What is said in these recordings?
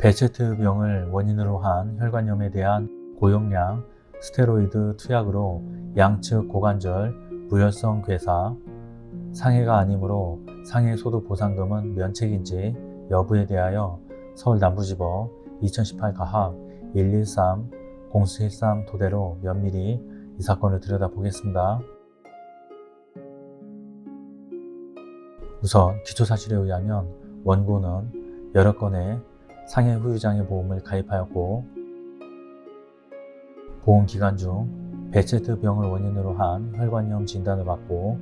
베체트병을 원인으로 한 혈관염에 대한 고용량 스테로이드 투약으로 양측 고관절 무혈성 괴사, 상해가 아니므로 상해 소득 보상금은 면책인지 여부에 대하여 서울 남부지법 2018 가합 113 0413 토대로 면밀히 이 사건을 들여다보겠습니다. 우선 기초사실에 의하면 원고는 여러 건의 상해 후유장애 보험을 가입하였고 보험 기간 중 베체트 병을 원인으로 한 혈관염 진단을 받고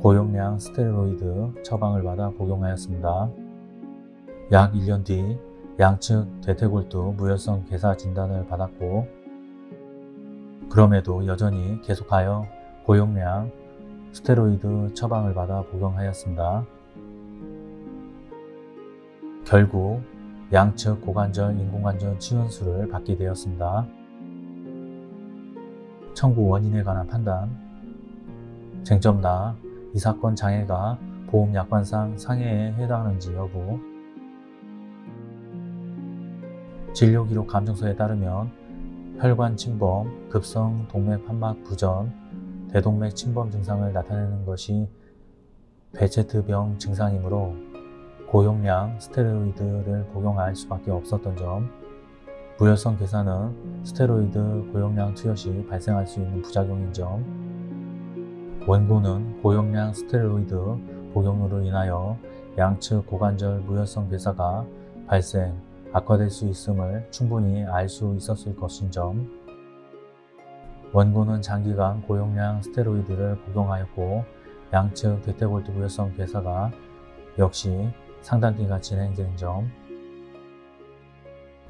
고용량 스테로이드 처방을 받아 복용하였습니다. 약 1년 뒤 양측 대퇴골두 무혈성 괴사 진단을 받았고 그럼에도 여전히 계속하여 고용량 스테로이드 처방을 받아 복용하였습니다. 결국 양측 고관절 인공관절 치원수를 받게 되었습니다. 청구 원인에 관한 판단. 쟁점나 이 사건 장애가 보험약관상 상해에 해당하는지 여부. 진료기록 감정서에 따르면 혈관 침범, 급성 동맥 판막 부전, 대동맥 침범 증상을 나타내는 것이 베체트병 증상이므로 고용량 스테로이드를 복용할 수밖에 없었던 점 무혈성 괴사는 스테로이드 고용량 투여 시 발생할 수 있는 부작용인 점 원고는 고용량 스테로이드 복용으로 인하여 양측 고관절 무혈성 괴사가 발생, 악화될 수 있음을 충분히 알 수 있었을 것인 점 원고는 장기간 고용량 스테로이드를 복용하였고 양측 대퇴골두 무혈성 괴사가 역시 상당기간 진행된 점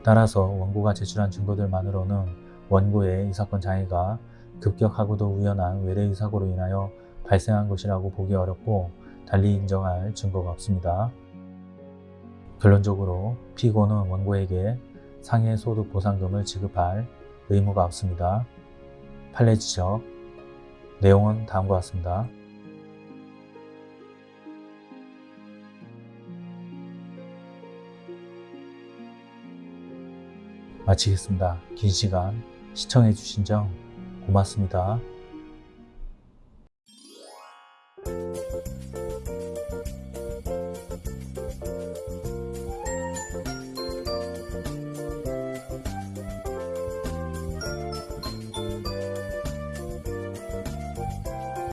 따라서 원고가 제출한 증거들만으로는 원고의 이 사건 장애가 급격하고도 우연한 외래의 사고로 인하여 발생한 것이라고 보기 어렵고 달리 인정할 증거가 없습니다. 결론적으로 피고는 원고에게 상해 소득 보상금을 지급할 의무가 없습니다. 판례 지적 내용은 다음과 같습니다. 마치겠습니다. 긴 시간 시청해 주신 점 고맙습니다.